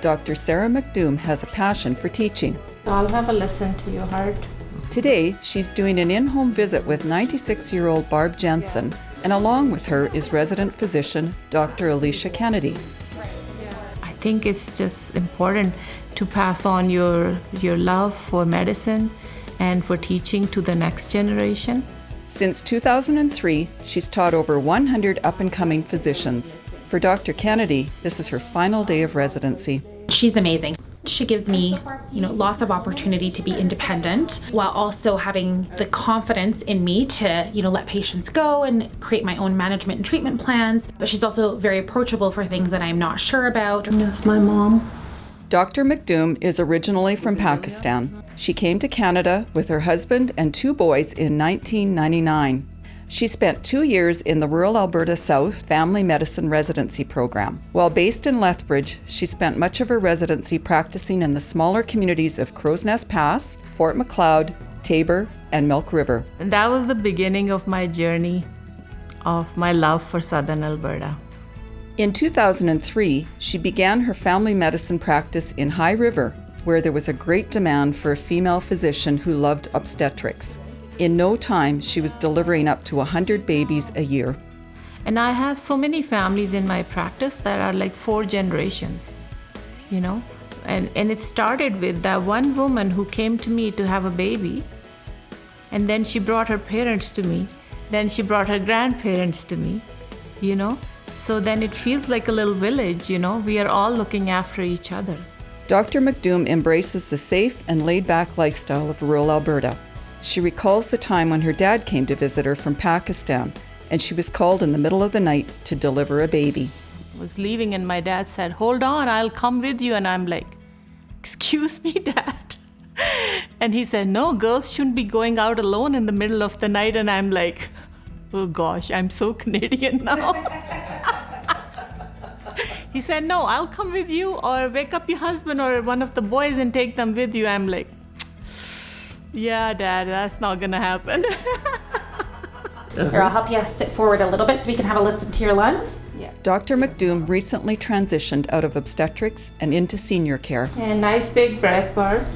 Dr. Sarah McDoom has a passion for teaching. I'll have a listen to your heart. Today, she's doing an in home visit with 96 year old Barb Jensen, and along with her is resident physician Dr. Alicia Kennedy. I think it's just important to pass on your, your love for medicine and for teaching to the next generation. Since 2003, she's taught over 100 up and coming physicians. For Dr. Kennedy, this is her final day of residency. She's amazing. She gives me, you know, lots of opportunity to be independent while also having the confidence in me to, you know, let patients go and create my own management and treatment plans. But she's also very approachable for things that I'm not sure about. That's my mom. Dr. McDoom is originally from Pakistan. She came to Canada with her husband and two boys in 1999. She spent two years in the rural Alberta South Family Medicine Residency Program. While based in Lethbridge, she spent much of her residency practicing in the smaller communities of Crowsnest Pass, Fort Macleod, Taber, and Milk River. And that was the beginning of my journey of my love for southern Alberta. In 2003, she began her family medicine practice in High River, where there was a great demand for a female physician who loved obstetrics. In no time, she was delivering up to 100 babies a year. And I have so many families in my practice that are like four generations, you know? And, and it started with that one woman who came to me to have a baby. And then she brought her parents to me. Then she brought her grandparents to me, you know? So then it feels like a little village, you know? We are all looking after each other. Dr. McDoom embraces the safe and laid back lifestyle of rural Alberta. She recalls the time when her dad came to visit her from Pakistan and she was called in the middle of the night to deliver a baby. I was leaving and my dad said, Hold on, I'll come with you. And I'm like, Excuse me, dad. And he said, No, girls shouldn't be going out alone in the middle of the night. And I'm like, Oh gosh, I'm so Canadian now. he said, No, I'll come with you or wake up your husband or one of the boys and take them with you. I'm like, yeah, Dad, that's not gonna happen. Here, I'll help you sit forward a little bit so we can have a listen to your lungs. Yeah. Dr. McDoom recently transitioned out of obstetrics and into senior care. And nice big breath, Barb.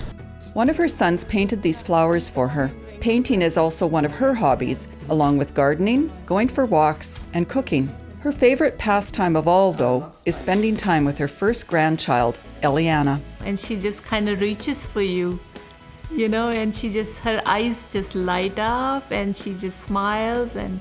One of her sons painted these flowers for her. Painting is also one of her hobbies, along with gardening, going for walks, and cooking. Her favorite pastime of all, though, is spending time with her first grandchild, Eliana. and she just kind of reaches for you, you know, and she just, her eyes just light up and she just smiles and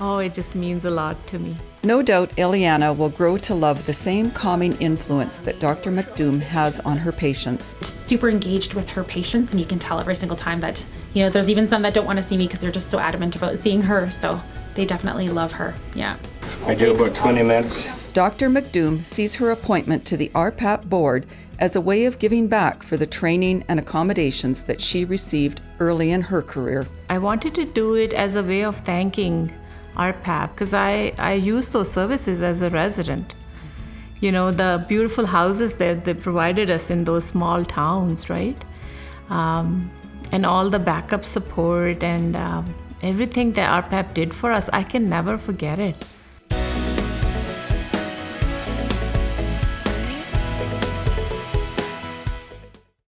oh, it just means a lot to me. No doubt Eliana will grow to love the same calming influence that Dr. McDoom has on her patients. Super engaged with her patients, and you can tell every single time that, you know, there's even some that don't want to see me because they're just so adamant about seeing her. So they definitely love her. Yeah. I do about 20 minutes. Dr. McDoom sees her appointment to the RPAP board as a way of giving back for the training and accommodations that she received early in her career. I wanted to do it as a way of thanking RPAP because I, I use those services as a resident. You know, the beautiful houses that they provided us in those small towns, right? Um, and all the backup support and um, everything that RPAP did for us, I can never forget it.